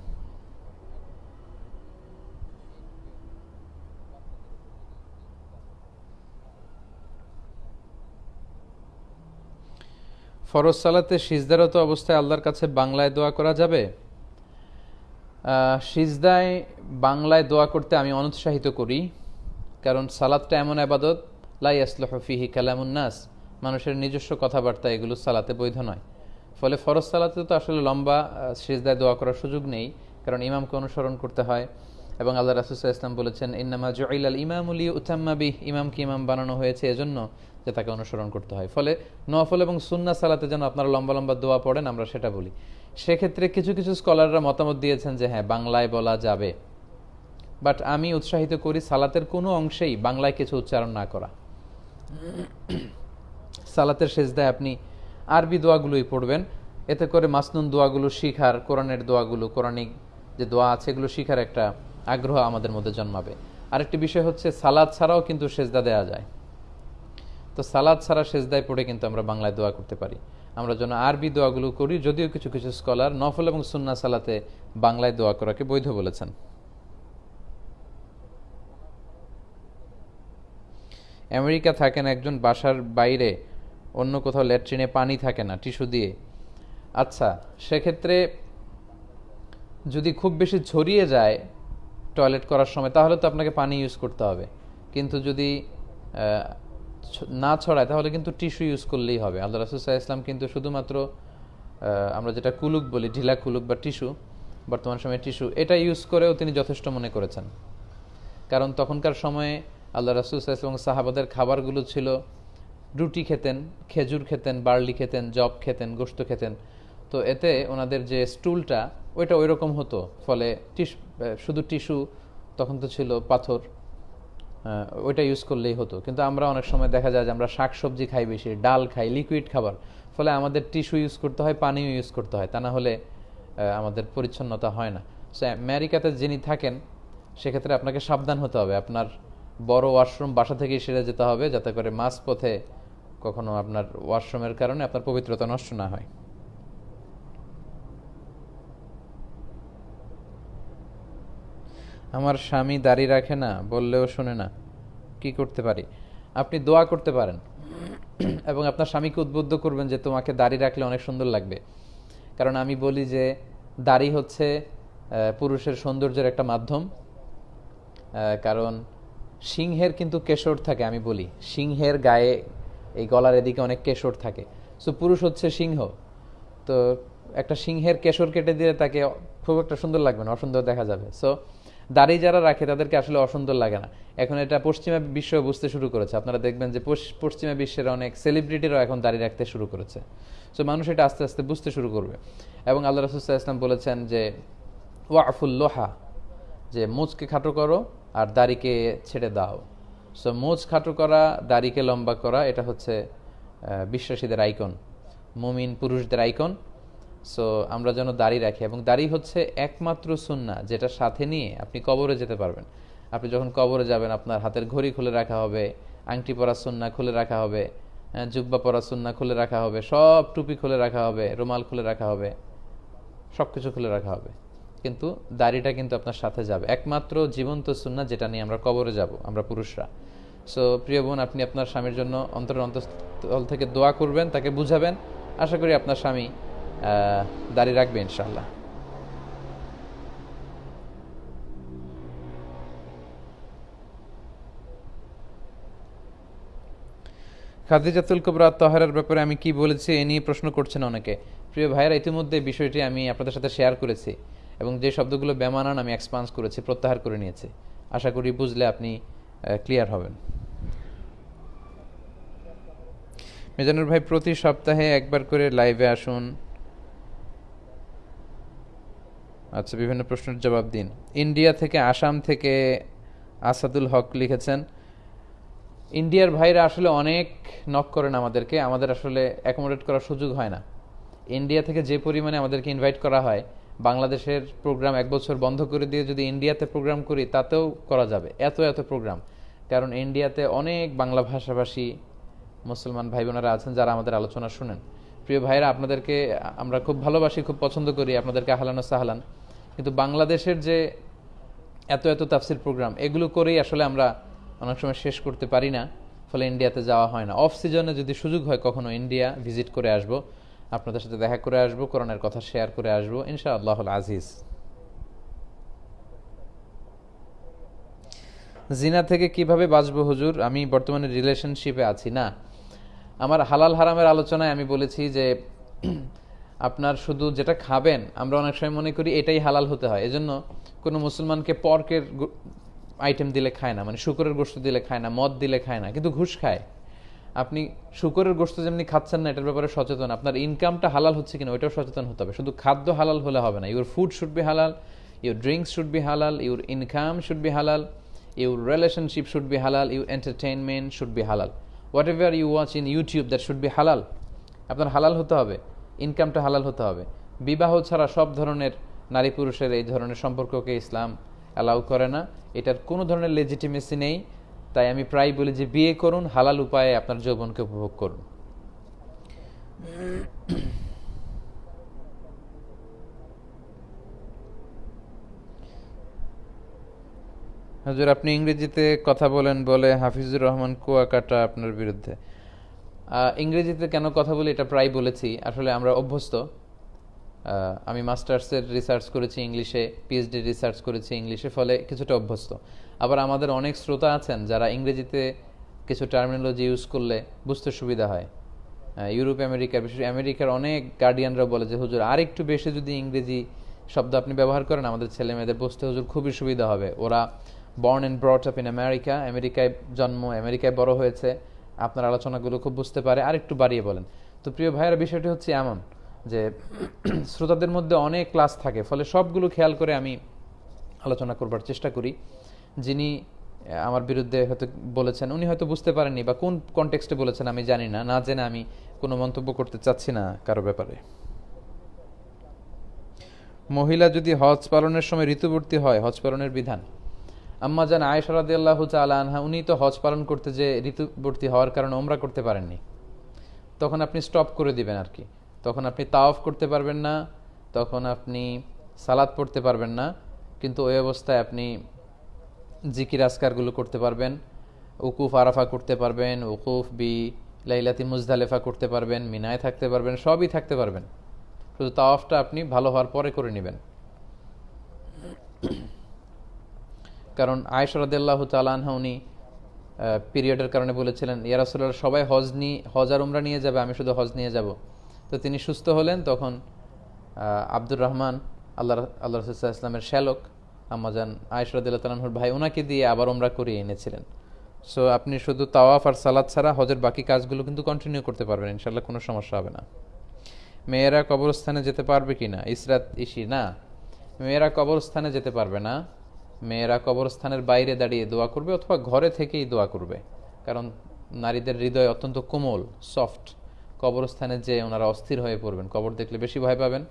ফরজ সালাতে সিজদারত অবস্থায় আল্লাহর কাছে বাংলায় দোয়া করা যাবে? সিজদায় বাংলায় দোয়া করতে আমি অনুৎসাহিত করি, কারণ সালাদটা এমন আবাদত লাই আসলহফিহি কালামুন্নাস মানুষের নিজস্ব কথাবার্তা এগুলো সালাতে বৈধ নয়। ফলে ফরজ সালাতে তো আসলে লম্বা সিজদায় দোয়া করার সুযোগ নেই, কারণ ইমামকে অনুসরণ করতে হয়। এবং আল্লাহ রাসুসাহ ইসলাম বলেছেন, ইন্নামা জয়লাল ইমামুলি উতাম্মাবি ইমামকে ইমাম বানানো হয়েছে এজন্য যে তাকে অনুসরণ করতে হয়। ফলে নফল এবং সুন্না সালাতে যেন আপনারা লম্বা লম্বা দোয়া পড়েন, আমরা সেটা বলি। সেক্ষেত্রে কিছু কিছু স্কলাররা মতামত দিয়েছেন যে হ্যাঁ বাংলায় বলা যাবে। বাট আমি উৎসাহিত করি সালাতের কোনো অংশেই বাংলায় কিছু উচ্চারণ না করা। সালাতের শেষদায় আপনি আরবি দোয়াগুলোই পড়বেন। এতে করে মাসনুন দোয়াগুলো শিখার, কোরআনের দোয়াগুলো, কোরআনিক যে দোয়া আছে, এগুলো শিখার একটা আগ্রহ আমাদের মধ্যে জন্মাবে। আরেকটি বিষয় হচ্ছে, সালাদ ছাড়াও কিন্তু সেজদা দেওয়া যায়। তো সালাদ ছাড়া সেজদায় পড়ে কিন্তু আমরা বাংলায় দোয়া করতে পারি। আমরা যেন আরবি দোয়াগুলো করি, যদিও কিছু কিছু স্কলার নফল এবং সুন্না সালাতে বাংলায় দোয়া করাকে বৈধ বলেছেন। আমেরিকা থাকেন একজন বাসার বাইরে, অন্য কোথাও ল্যাট্রিনে পানি থাকে না, টিস্যু দিয়ে। আচ্ছা সেক্ষেত্রে যদি খুব বেশি ছড়িয়ে যায় টয়লেট করার সময়, তাহলে তো আপনাকে পানি ইউজ করতে হবে। কিন্তু যদি না ছড়ায়, তাহলে কিন্তু টিস্যু ইউজ করলেই হবে। আল্লাহ রাসুসাহ ইসলাম কিন্তু শুধুমাত্র আমরা যেটা কুলুক বলি, ঢিলা কুলুক বা টিস্যু, বর্তমান সময়ে টিস্যু, এটা ইউজ করেও তিনি যথেষ্ট মনে করেছেন। কারণ তখনকার সময়ে আল্লাহ রাসুল এবং সাহাবাদের খাবারগুলো ছিল, রুটি খেতেন, খেজুর খেতেন, বার্লি খেতেন জব খেতেন গোস্ত খেতেন। তো এতে ওনাদের যে স্টুলটা, ওইটা ওই রকম হতো। ফলে শুধু টিস্যু, তখন তো ছিল পাথর ওইটা ইউজ করলেই হতো। কিন্তু আমরা অনেক সময় দেখা যায় যে আমরা শাক সবজি খাই বেশি, ডাল খাই, লিকুইড খাবার। ফলে আমাদের টিস্যু ইউজ করতে হয়, পানিও ইউজ করতে হয়। তা না হলে আমাদের পরিচ্ছন্নতা হয় না। সো, আমেরিকাতে যিনি থাকেন, সেক্ষেত্রে আপনাকে সাবধান হতে হবে। আপনার বড় ওয়াশরুম বাসা থেকেই সেরে যেতে হবে, যাতে করে মাঝ পথে কখনো আপনার ওয়াশরুমের কারণে আপনার পবিত্রতা নষ্ট না হয়। আমার স্বামী দাড়ি রাখে না, বললেও শুনে না। কি করতে পারি? আপনি দোয়া করতে পারেন। এবং আপনার স্বামীকে উদ্বুদ্ধ করবেন যে তোমাকে দাড়ি রাখলে অনেক সুন্দর লাগবে। কারণ আমি বলি যে, দাড়ি হচ্ছে পুরুষের সৌন্দর্যের একটা মাধ্যম। কারণ সিংহের কিন্তু কেশর থাকে, আমি বলি। সিংহের গায়ে এই গলার এদিকে অনেক কেশর থাকে। সো পুরুষ হচ্ছে সিংহ। তো একটা সিংহের কেশর কেটে দিলে তাকে খুব একটা সুন্দর লাগবে না, অসুন্দর দেখা যাবে। সো দাড়ি যারা রাখে, তাদেরকে আসলে অসুন্দর লাগে না। এখন এটা পশ্চিমা বিশ্ব বুঝতে শুরু করেছে। আপনারা দেখবেন যে পশ- পশ্চিমা বিশ্বের অনেক সেলিব্রিটিরাও এখন দাড়ি রাখতে শুরু করেছে। সো মানুষ এটা আস্তে আস্তে বুঝতে শুরু করবে। এবং আল্লাহ রসুল্লাহ ইসলাম বলেছেন যে, ওয়াফুল লোহা যে মুচকে খাটো করো আর দাড়িকে ছেড়ে দাও। সো মুচ খাটো করা, দাড়িকে লম্বা করা, এটা হচ্ছে বিশ্বাসীদের আইকন মুমিন পুরুষদের আইকন সো আমরা যেন দাড়ি রাখি, এবং দাড়ি হচ্ছে একমাত্র সুন্না যেটা সাথে নিয়ে আপনি কবরে যেতে পারবেন। আপনি যখন কবরে যাবেন, আপনার হাতের ঘড়ি খুলে রাখা হবে, আংটি পরা সুন্না খুলে রাখা হবে জুব্বা পরা সুন্না খুলে রাখা হবে, সব টুপি খুলে রাখা হবে, রুমাল খুলে রাখা হবে সব কিছু খুলে রাখা হবে। কিন্তু দাড়িটা কিন্তু আপনার সাথে যাবে। একমাত্র জীবন্ত সুন্না যেটা নিয়ে আমরা কবরে যাব, আমরা পুরুষরা। সো প্রিয় বোন, আপনি আপনার স্বামীর জন্য অন্তর অন্তঃস্থল থেকে দোয়া করবেন, তাকে বুঝাবেন। আশা করি আপনার স্বামী আহ, দাড়ি রাখবে ইনশাল্লাহ খাদিজাতুল কুবরা তহরের ব্যাপারে আমি কি বলেছি এ নিয়ে প্রশ্ন করছেন অনেকে। প্রিয় ভাইয়েরা ইতিমধ্যে বিষয়টি আমি আপনাদের সাথে শেয়ার করেছি এবং যে শব্দগুলো বেমানান আমি এক্সপান্স করেছি প্রত্যাহার করে নিয়েছি। আশা করি বুঝলে আপনি ক্লিয়ার হবেন। মেজানুর ভাই প্রতি সপ্তাহে একবার করে লাইভে আসুন। আচ্ছা বিভিন্ন প্রশ্নের জবাব দিন। ইন্ডিয়া থেকে আসাম থেকে আসাদুল হক লিখেছেন, ইন্ডিয়ার ভাইরা আসলে অনেক নক করেন আমাদেরকে, আমাদের আসলে অ্যাকোমোডেট করার সুযোগ হয় না। ইন্ডিয়া থেকে যে পরিমাণে আমাদেরকে ইনভাইট করা হয়, বাংলাদেশের প্রোগ্রাম এক বছর বন্ধ করে দিয়ে যদি ইন্ডিয়াতে প্রোগ্রাম করি, তাতেও করা যাবে, এত এত প্রোগ্রাম কারণ ইন্ডিয়াতে অনেক বাংলা ভাষাভাষী মুসলমান ভাই বোনেরা আছেন যারা আমাদের আলোচনা শুনেন। প্রিয় ভাইরা আপনাদেরকে আমরা খুব ভালোবাসি, খুব পছন্দ করি, আপনাদেরকে আহলান সাহলান। কিন্তু বাংলাদেশের যে এত এত তাফসির প্রোগ্রাম, এগুলো করেই আসলে আমরা অনেক সময় শেষ করতে পারি না, ফলে ইন্ডিয়াতে যাওয়া হয় না। অফ সিজনে যদি সুযোগ হয়, কখনো ইন্ডিয়া ভিজিট করে আসব, আপনাদের সাথে দেখা করে আসব, কোরআনের কথা শেয়ার করে আসব ইনশা আল্লাহ আজিজ। জিনা থেকে কীভাবে বাঁচবো হুজুর? আমি বর্তমানে রিলেশনশিপে আছি, না। আমার হালাল হারামের আলোচনায় আমি বলেছি যে আপনার শুধু যেটা খাবেন, আমরা অনেক সময় মনে করি এটাই হালাল হতে হয়। এজন্য কোনো মুসলমানকে পর্কের আইটেম দিলে খায় না মানে শুকরের গোস্ত দিলে খায় না, মদ দিলে খায় না, কিন্তু ঘুষ খায়। আপনি শুকরের গোস্ত যেমনি খাচ্ছেন না, এটার ব্যাপারে সচেতন। আপনার ইনকামটা হালাল হচ্ছে কিনা, ওইটাও সচেতন হতে হবে। শুধু খাদ্য হালাল হলে হবে না your food should be halal your drinks should be halal your income should be halal your relationship should be halal your entertainment should be halal whatever you watch in YouTube that should be halal আপনার হালাল হতে হবে। ইনকামটা হালাল হতে হবে। বিবাহ ছাড়া সব ধরনের নারী পুরুষের এই ধরনের সম্পর্ককে ইসলাম অ্যালাউ করে না। এটার কোনো ধরনের লেজিটিমেসি নেই। তাই আমি প্রায় বলি যে বিয়ে করুন, হালাল উপায়ে আপনার যৌবনকে উপভোগ করুন। হাজুর, আপনি ইংরেজিতে কথা বলেন বলে হাফিজুর রহমান কুয়াকাটা আপনার বিরুদ্ধে। ইংরেজিতে কেন কথা বলি এটা প্রায় বলেছি। আসলে আমরা অভ্যস্ত। আমি মাস্টার্সের রিসার্চ করেছি ইংলিশে পিএইচডি রিসার্চ করেছি ইংলিশে, ফলে কিছুটা অভ্যস্ত। আবার আমাদের অনেক শ্রোতা আছেন যারা ইংরেজিতে কিছু টার্মিনোলজি ইউজ করলে বুঝতে সুবিধা হয়। ইউরোপ আমেরিকা বিশেষ আমেরিকার অনেক গার্ডিয়ানরা বলে যে, হুজুর আর একটু বেশি যদি ইংরেজি শব্দ আপনি ব্যবহার করেন, আমাদের ছেলে মেয়েদের বুঝতে হুজুর খুবই সুবিধা হবে। ওরা born and brought up in America আমেরিকায় জন্ম আমেরিকায় বড় হয়েছে। আপনার আলোচনাগুলো খুব বুঝতে পারে। আর একটু বাড়িয়ে বলেন। তো প্রিয় ভাইয়েরা, বিষয়টি হচ্ছে এমন যে *clears throat* শ্রোতাদের মধ্যে অনেক ক্লাস থাকে, ফলে সবগুলো খেয়াল করে আমি আলোচনা করবার চেষ্টা করি। যিনি আমার বিরুদ্ধে হয়তো বলেছেন, উনি হয়তো বুঝতে পারেননি বা কোন কনটেক্সটে বলেছেন আমি জানি না। না জেনে আমি কোনো মন্তব্য করতে চাচ্ছি না কারও ব্যাপারে। মহিলা যদি হজ পালনের সময় ঋতুবর্তী হয়, হজ পালনের বিধান? আম্মা জান আয়েশা রাদিয়াল্লাহু তাআলা আনহা, উনি তো হজ পালন করতে যে ঋতুবর্তী হওয়ার কারণে ওমরা করতে পারেননি। তখন আপনি স্টপ করে দিবেন আর কি। তখন আপনি তাওয়াফ করতে পারবেন না, তখন আপনি সালাদ পড়তে পারবেন না, কিন্তু ওই অবস্থায় আপনি জিকির আসকারগুলো করতে পারবেন, উকুফ আরাফা করতে পারবেন, উকুফ বি লাইলাতি মুজদালেফা করতে পারবেন, মিনায় থাকতে পারবেন, সবই থাকতে পারবেন। শুধু তাওয়াফটা আপনি ভালো হওয়ার পরে করে নেবেন। কারণ আয়সরাদ্দাল্লাহ তালানহা উনি পিরিয়ডের কারণে বলেছিলেন ইয়ারাসুল্লাহ সবাই হজ নিয়ে হজ আর উমরা নিয়ে যাবে, আমি শুধু হজ নিয়ে যাব। তো তিনি সুস্থ হলেন, তখন আব্দুর রহমান আল্লাহ আল্লাহ রসুল্লাহ ইসলামের শ্যালক আমাজান আয়সরাদ্দাল্লাহ তালানহুর ভাই ওনাকে দিয়ে আবার উমরা করিয়ে এনেছিলেন। সো আপনি শুধু তাওয়াফ আর সালাদ ছাড়া হজের বাকি কাজগুলো কিন্তু কন্টিনিউ করতে পারবেন ইনশাল্লাহ কোনো সমস্যা হবে না। মেয়েরা কবরস্থানে যেতে পারবে কি না ইসরাত ইসি, না। মেয়েরা কবরস্থানে যেতে পারবে না। মেয়েরা কবরস্থানের বাইরে দাঁড়িয়ে দোয়া করবে অথবা ঘরে থেকেই দোয়া করবে। কারণ নারীদের হৃদয় অত্যন্ত কোমল সফট কবরস্থানে যে ওনারা অস্থির হয়ে পড়বেন। কবর দেখলে বেশি ভয় পাবেন।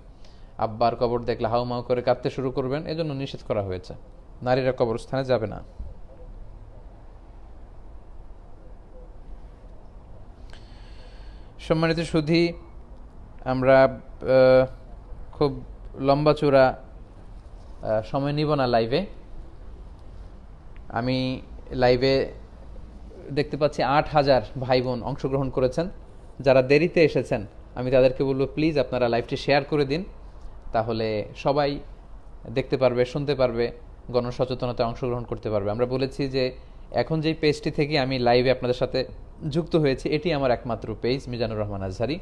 আব্বার কবর দেখলে হাউমাউ করে কাঁদতে শুরু করবেন। এজন্য নিষেধ করা হয়েছে। নারীরা কবরস্থানে যাবে না। সম্মানিত সুধী, আমরা খুব লম্বা চূড়া সময় নিব না লাইভে আমি লাইভে দেখতে পাচ্ছি আট হাজার ভাই বোন অংশগ্রহণ করেছেন। যারা দেরিতে এসেছেন, আমি তাদেরকে বলব প্লিজ আপনারা লাইভটি শেয়ার করে দিন। তাহলে সবাই দেখতে পারবে, শুনতে পারবে গণসচেতনতায় অংশগ্রহণ করতে পারবে। আমরা বলেছি যে, এখন যেই পেজটি থেকে আমি লাইভে আপনাদের সাথে যুক্ত হয়েছি, এটি আমার একমাত্র পেজ মিজানুর রহমান আজহারি।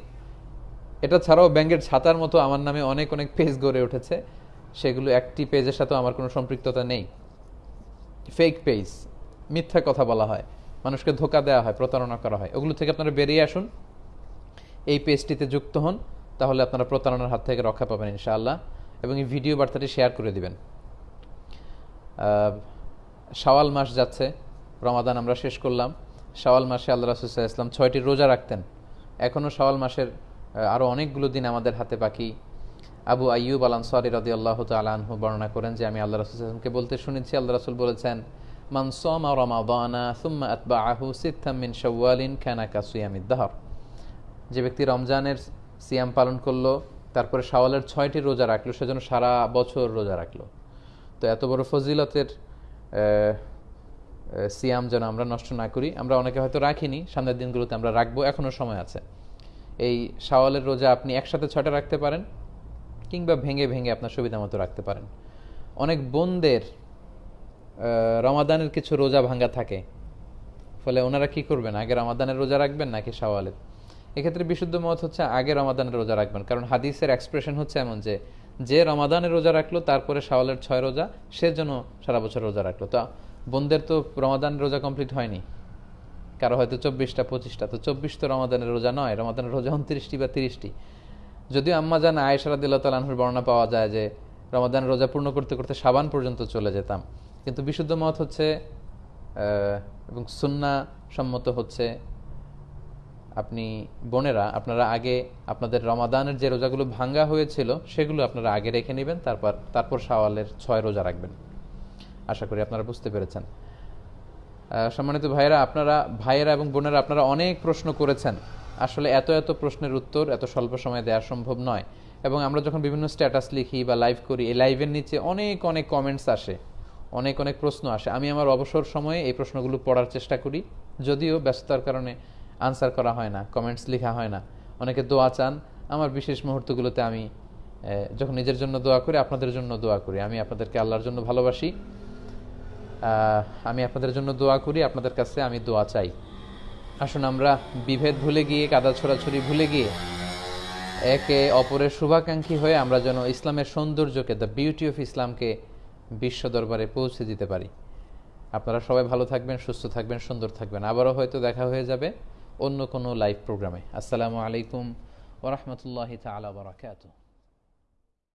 এটা ছাড়াও ব্যাংকের ছাতার মতো আমার নামে অনেক অনেক পেজ গড়ে উঠেছে। সেগুলো একটি পেজের সাথেও আমার কোনো সম্পৃক্ততা নেই। ফেক পেজ মিথ্যা কথা বলা হয়, মানুষকে ধোকা দেওয়া হয়, প্রতারণা করা হয়, ওগুলো থেকে আপনারা বেরিয়ে আসুন। এই পেজটিতে যুক্ত হন, তাহলে আপনারা প্রতারণার হাত থেকে রক্ষা পাবেন ইনশাআল্লাহ, এবং এই ভিডিও বার্তাটি শেয়ার করে দিবেন। শাওয়াল মাস যাচ্ছে, রমাদান আমরা শেষ করলাম। শাওয়াল মাসে আল্লাহ রাসুসাহ ইসলাম ছয়টি রোজা রাখতেন। এখনও শাওয়াল মাসের আরও অনেকগুলো দিন আমাদের হাতে বাকি। আবু আইয়ুব আল আনসারি রদি আল্লাহ তালাহু বর্ণনা করেন যে আমি আল্লাহ রাসুলকে বলতে শুনেছি। আল্লাহ রসুল বলেছেন, মান সোমা রমাদানা সুম্মা আতবা আহু সিদ্ধাম মিন শাওয়ালিন খানা কাসুয়ামিদ দাহর যে ব্যক্তি রমজানের সিয়াম পালন করল, তারপরে শাওয়ালের ছয়টি রোজা রাখল সেজন্য সারা বছর রোজা রাখল। তো এত বড় ফজিলতের সিয়াম যেন আমরা নষ্ট না করি, আমরা অনেকে হয়তো রাখিনি, সামনের দিনগুলোতে আমরা রাখব এখনও সময় আছে। এই শাওয়ালের রোজা আপনি একসাথে ছয়টা রাখতে পারেন কিংবা ভেঙে ভেঙে আপনার সুবিধা মতো রাখতে পারেন। অনেক বোনদের রমাদানের কিছু রোজা ভাঙ্গা থাকে। ফলে ওনারা কি করবেন? আগে রমাদানের রোজা রাখবেন নাকি শাওয়ালের? এক্ষেত্রে বিশুদ্ধ মত হচ্ছে আগে রমাদানের রোজা রাখবেন। কারণ হাদিসের এক্সপ্রেশন হচ্ছে এমন যে যে রমাদানের রোজা রাখল তারপরে শাওয়ালের ছয় রোজা, সে জন্য সারা বছর রোজা রাখল। তো বোনদের তো রমাদানের রোজা কমপ্লিট হয়নি। কারও হয়তো চব্বিশটা, পঁচিশটা। তো চব্বিশ তো রমাদানের রোজা নয়। রমাদানের রোজা উনত্রিশটি বা তিরিশটি। যদিও আম্মা জান আয়েশারা দিল্লা তালাহুর বর্ণনা পাওয়া যায় যে রমাদানের রোজা পূর্ণ করতে করতে সাবান পর্যন্ত চলে যেতাম। কিন্তু বিশুদ্ধ মত হচ্ছে এবং সুন্না সম্মত হচ্ছে আপনি বোনেরা, আপনারা আগে আপনাদের রমাদানের যে রোজাগুলো ভাঙ্গা হয়েছিল, সেগুলো আপনারা আগে রেখে নেবেন, তারপর তারপর শাওয়ালের ছয় রোজা রাখবেন। আশা করি আপনারা বুঝতে পেরেছেন। সম্মানিত ভাইয়েরা, আপনারা, ভাইয়েরা এবং বোনেরা, আপনারা অনেক প্রশ্ন করেছেন। আসলে এত এত প্রশ্নের উত্তর এত স্বল্প সময়ে দেওয়া সম্ভব নয়। এবং আমরা যখন বিভিন্ন স্ট্যাটাস লিখি বা লাইভ করি, এই লাইভের নিচে অনেক অনেক কমেন্টস আসে। অনেক অনেক প্রশ্ন আসে। আমি আমার অবসর সময়ে এই প্রশ্নগুলো পড়ার চেষ্টা করি। যদিও ব্যস্ততার কারণে আনসার করা হয় না কমেন্টস লেখা হয় না। অনেকে দোয়া চান। আমার বিশেষ মুহূর্তগুলোতে আমি যখন নিজের জন্য দোয়া করি, আপনাদের জন্য দোয়া করি। আমি আপনাদেরকে আল্লাহর জন্য ভালোবাসি। আমি আপনাদের জন্য দোয়া করি। আপনাদের কাছে আমি দোয়া চাই। আসুন আমরা বিভেদ ভুলে গিয়ে, কাদা ছোড়াছড়ি ভুলে গিয়ে, একে অপরের শুভাকাঙ্ক্ষী হয়ে আমরা যেন ইসলামের সৌন্দর্যকে দ্য বিউটি অফ ইসলামকে বিশ্ব দরবারে পৌঁছে দিতে পারি। আপনারা সবাই ভালো থাকবেন, সুস্থ থাকবেন, সুন্দর থাকবেন। আবারও হয়তো দেখা হয়ে যাবে অন্য কোনো লাইভ প্রোগ্রামে আসসালামু আলাইকুম ওরহমতুল্লাহ তালা বারাকাতুহ।